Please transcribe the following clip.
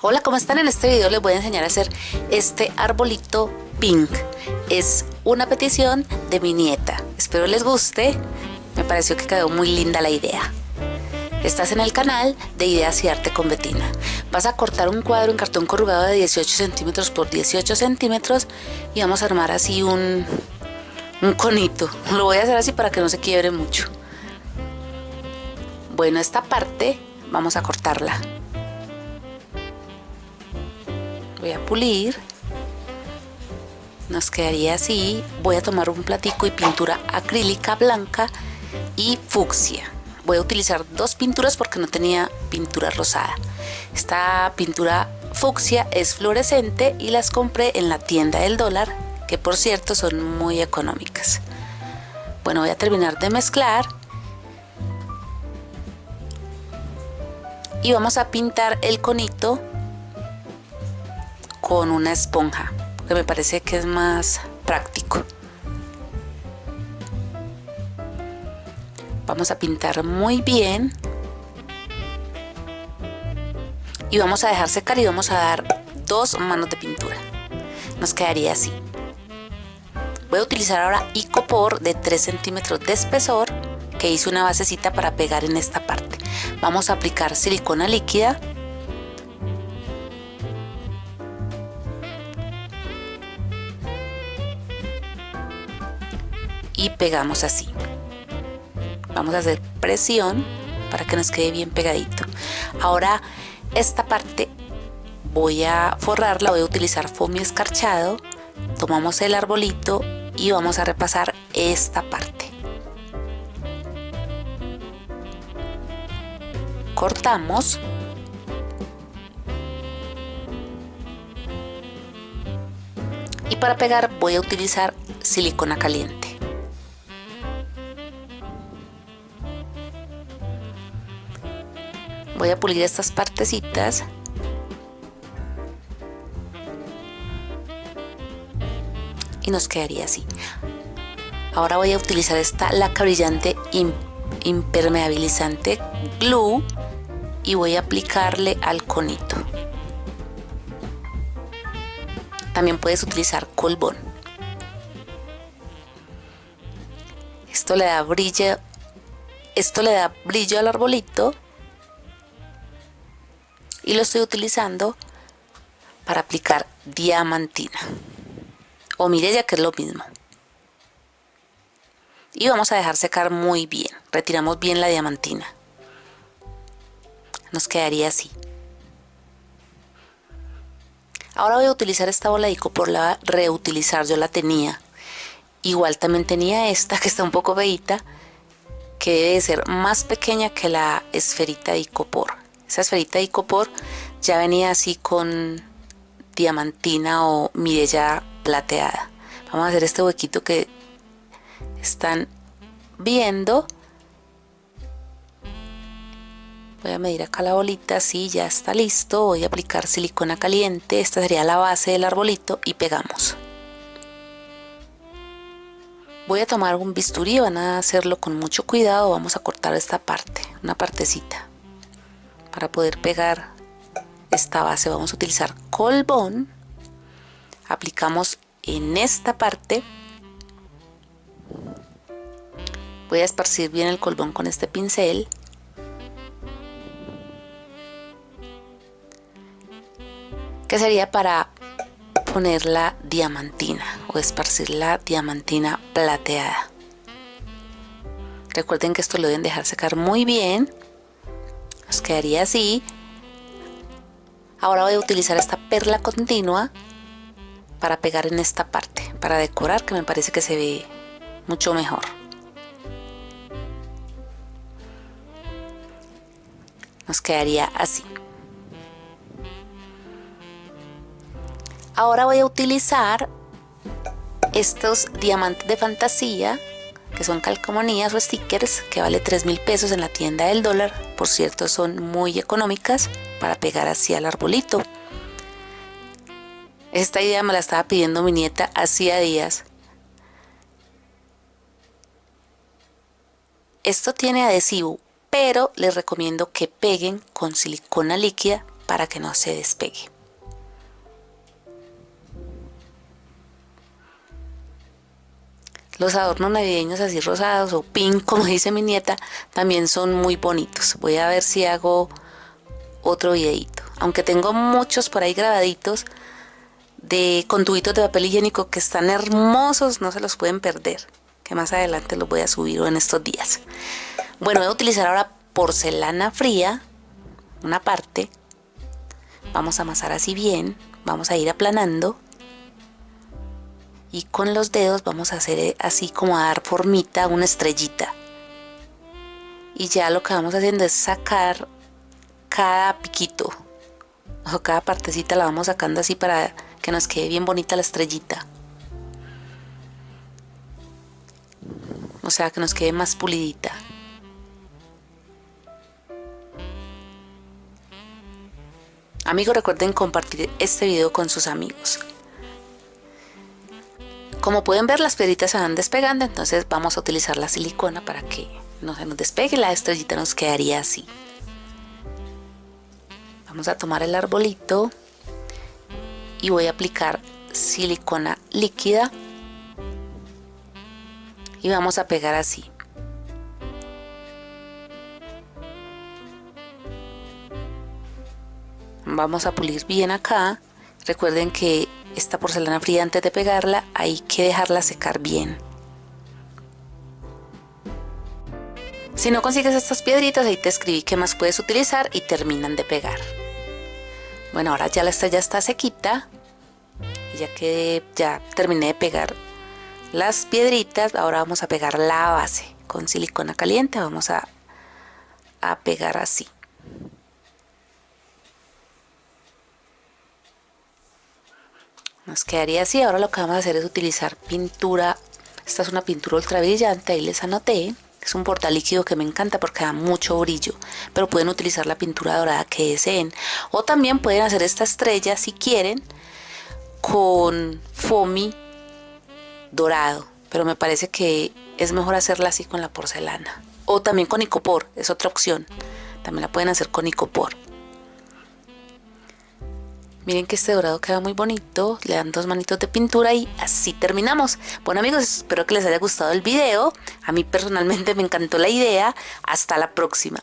Hola, ¿cómo están? En este video les voy a enseñar a hacer este arbolito pink. Es una petición de mi nieta. Espero les guste. Me pareció que quedó muy linda la idea. Estás en el canal de Ideas y Arte con Betina. Vas a cortar un cuadro en cartón corrugado de 18 centímetros por 18 centímetros y vamos a armar así un, un conito. Lo voy a hacer así para que no se quiebre mucho. Bueno, esta parte vamos a cortarla voy a pulir nos quedaría así voy a tomar un platico y pintura acrílica blanca y fucsia. Voy a utilizar dos pinturas porque no tenía pintura rosada. Esta pintura fucsia es fluorescente y las compré en la tienda del dólar que por cierto son muy económicas. Bueno voy a terminar de mezclar y vamos a pintar el conito con una esponja, que me parece que es más práctico. Vamos a pintar muy bien. Y vamos a dejar secar y vamos a dar dos manos de pintura. Nos quedaría así. Voy a utilizar ahora icopor de 3 centímetros de espesor que hice una basecita para pegar en esta parte. Vamos a aplicar silicona líquida pegamos así. Vamos a hacer presión para que nos quede bien pegadito. Ahora esta parte voy a forrarla voy a utilizar foamy escarchado tomamos el arbolito y vamos a repasar esta parte. Cortamos. Y para pegar voy a utilizar silicona caliente voy a pulir estas partecitas. Y nos quedaría así. Ahora voy a utilizar esta laca brillante impermeabilizante glue. Y voy a aplicarle al conito. También puedes utilizar colbón. Esto le da brillo esto le da brillo al arbolito y lo estoy utilizando para aplicar diamantina. O mirella que es lo mismo. Y vamos a dejar secar muy bien. Retiramos bien la diamantina. Nos quedaría así. Ahora voy a utilizar esta bola de por la reutilizar. Yo la tenía. Igual también tenía esta que está un poco veíta que debe ser más pequeña que la esferita de icopor esa esferita de icopor ya venía así con diamantina o mirella plateada. Vamos a hacer este huequito que están viendo. Voy a medir acá la bolita, sí, ya está listo. Voy a aplicar silicona caliente, esta sería la base del arbolito y pegamos. Voy a tomar un bisturí, van a hacerlo con mucho cuidado, vamos a cortar esta parte, una partecita para poder pegar esta base. Vamos a utilizar colbón. Aplicamos en esta parte. Voy a esparcir bien el colbón con este pincel. Que sería para poner la diamantina o esparcir la diamantina plateada recuerden que esto lo deben dejar secar muy bien nos quedaría así ahora voy a utilizar esta perla continua para pegar en esta parte para decorar que me parece que se ve mucho mejor. Nos quedaría así. Ahora voy a utilizar estos diamantes de fantasía que son calcomanías o stickers que vale 3 mil pesos en la tienda del dólar. Por cierto son muy económicas para pegar así al arbolito. Esta idea me la estaba pidiendo mi nieta hacía días. Esto tiene adhesivo pero les recomiendo que peguen con silicona líquida para que no se despegue. Los adornos navideños así rosados o pink, como dice mi nieta, también son muy bonitos. Voy a ver si hago otro videito. Aunque tengo muchos por ahí grabaditos de conduitos de papel higiénico que están hermosos, no se los pueden perder. Que más adelante los voy a subir en estos días. Bueno, voy a utilizar ahora porcelana fría, una parte. Vamos a amasar así bien, vamos a ir aplanando y con los dedos vamos a hacer eh, así como a dar formita una estrellita. Y ya lo que vamos haciendo es sacar cada piquito o cada partecita la vamos sacando así para que nos quede bien bonita la estrellita. O sea que nos quede más pulidita. Amigos recuerden compartir este video con sus amigos como pueden ver las piedritas se van despegando, entonces vamos a utilizar la silicona para que no se nos despegue, la estrellita nos quedaría así. Vamos a tomar el arbolito y voy a aplicar silicona líquida y vamos a pegar así. Vamos a pulir bien acá. Recuerden que esta porcelana fría antes de pegarla hay que dejarla secar bien. Si no consigues estas piedritas, ahí te escribí qué más puedes utilizar y terminan de pegar. Bueno, ahora ya la estrella está sequita. Ya que ya terminé de pegar las piedritas, ahora vamos a pegar la base con silicona caliente. Vamos a, a pegar así. Nos quedaría así ahora lo que vamos a hacer es utilizar pintura. Esta es una pintura ultra brillante ahí les anoté. Es un portal líquido que me encanta porque da mucho brillo pero pueden utilizar la pintura dorada que deseen. O también pueden hacer esta estrella si quieren con foamy dorado pero me parece que es mejor hacerla así con la porcelana. O también con icopor es otra opción. También la pueden hacer con icopor Miren que este dorado queda muy bonito, le dan dos manitos de pintura y así terminamos. Bueno amigos, espero que les haya gustado el video. A mí personalmente me encantó la idea. Hasta la próxima.